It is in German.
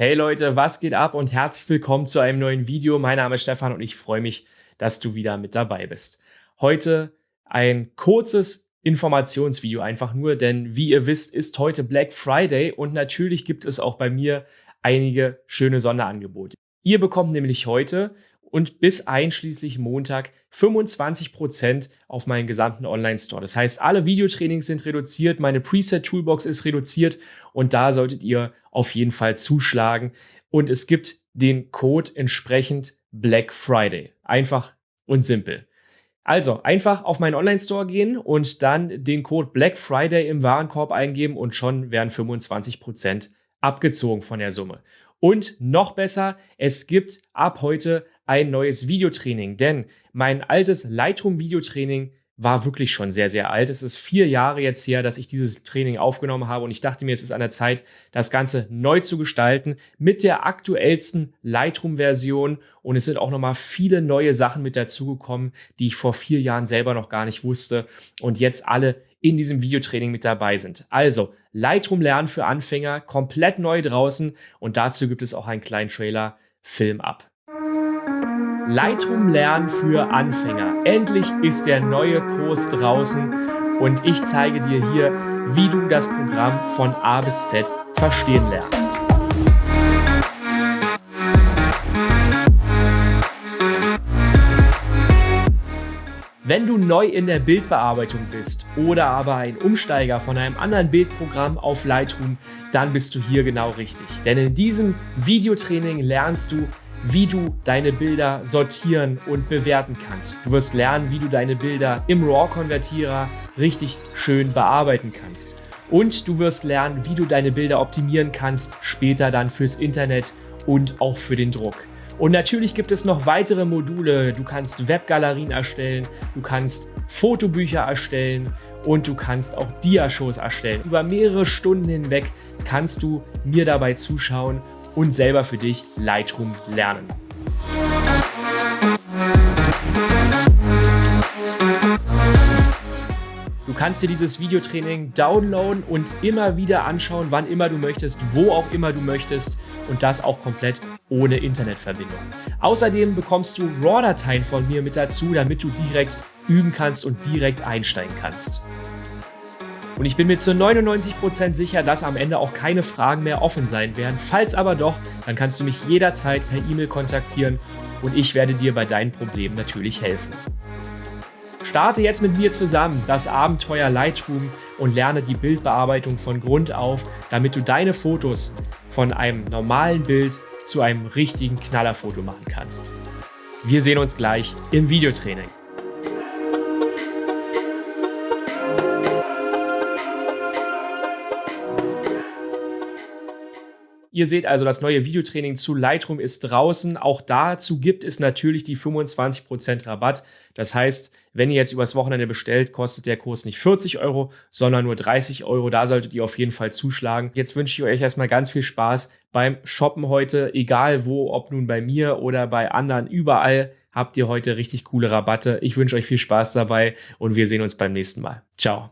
Hey Leute, was geht ab und herzlich willkommen zu einem neuen Video. Mein Name ist Stefan und ich freue mich, dass du wieder mit dabei bist. Heute ein kurzes Informationsvideo einfach nur, denn wie ihr wisst, ist heute Black Friday und natürlich gibt es auch bei mir einige schöne Sonderangebote. Ihr bekommt nämlich heute und bis einschließlich Montag 25% auf meinen gesamten Online-Store. Das heißt, alle Videotrainings sind reduziert, meine Preset-Toolbox ist reduziert und da solltet ihr auf jeden Fall zuschlagen. Und es gibt den Code entsprechend Black Friday. Einfach und simpel. Also einfach auf meinen Online-Store gehen und dann den Code Black Friday im Warenkorb eingeben und schon werden 25% abgezogen von der Summe. Und noch besser, es gibt ab heute ein neues Videotraining, denn mein altes Lightroom Videotraining war wirklich schon sehr, sehr alt. Es ist vier Jahre jetzt her, dass ich dieses Training aufgenommen habe und ich dachte mir, es ist an der Zeit, das Ganze neu zu gestalten mit der aktuellsten Lightroom-Version und es sind auch nochmal viele neue Sachen mit dazugekommen, die ich vor vier Jahren selber noch gar nicht wusste und jetzt alle in diesem Videotraining mit dabei sind. Also Lightroom lernen für Anfänger, komplett neu draußen und dazu gibt es auch einen kleinen Trailer, Film ab. Lightroom lernen für Anfänger. Endlich ist der neue Kurs draußen und ich zeige dir hier, wie du das Programm von A bis Z verstehen lernst. Wenn du neu in der Bildbearbeitung bist oder aber ein Umsteiger von einem anderen Bildprogramm auf Lightroom, dann bist du hier genau richtig. Denn in diesem Videotraining lernst du, wie du deine Bilder sortieren und bewerten kannst. Du wirst lernen, wie du deine Bilder im RAW-Konvertierer richtig schön bearbeiten kannst. Und du wirst lernen, wie du deine Bilder optimieren kannst, später dann fürs Internet und auch für den Druck. Und natürlich gibt es noch weitere Module. Du kannst Webgalerien erstellen, du kannst Fotobücher erstellen und du kannst auch Diashows erstellen. Über mehrere Stunden hinweg kannst du mir dabei zuschauen und selber für dich Lightroom lernen. Du kannst dir dieses Videotraining downloaden und immer wieder anschauen, wann immer du möchtest, wo auch immer du möchtest und das auch komplett ohne Internetverbindung. Außerdem bekommst du RAW-Dateien von mir mit dazu, damit du direkt üben kannst und direkt einsteigen kannst. Und ich bin mir zu 99% sicher, dass am Ende auch keine Fragen mehr offen sein werden. Falls aber doch, dann kannst du mich jederzeit per E-Mail kontaktieren und ich werde dir bei deinen Problemen natürlich helfen. Starte jetzt mit mir zusammen das Abenteuer Lightroom und lerne die Bildbearbeitung von Grund auf, damit du deine Fotos von einem normalen Bild zu einem richtigen Knallerfoto machen kannst. Wir sehen uns gleich im Videotraining. Ihr seht also, das neue Videotraining zu Lightroom ist draußen. Auch dazu gibt es natürlich die 25% Rabatt. Das heißt, wenn ihr jetzt übers Wochenende bestellt, kostet der Kurs nicht 40 Euro, sondern nur 30 Euro. Da solltet ihr auf jeden Fall zuschlagen. Jetzt wünsche ich euch erstmal ganz viel Spaß beim Shoppen heute, egal wo, ob nun bei mir oder bei anderen, überall habt ihr heute richtig coole Rabatte. Ich wünsche euch viel Spaß dabei und wir sehen uns beim nächsten Mal. Ciao.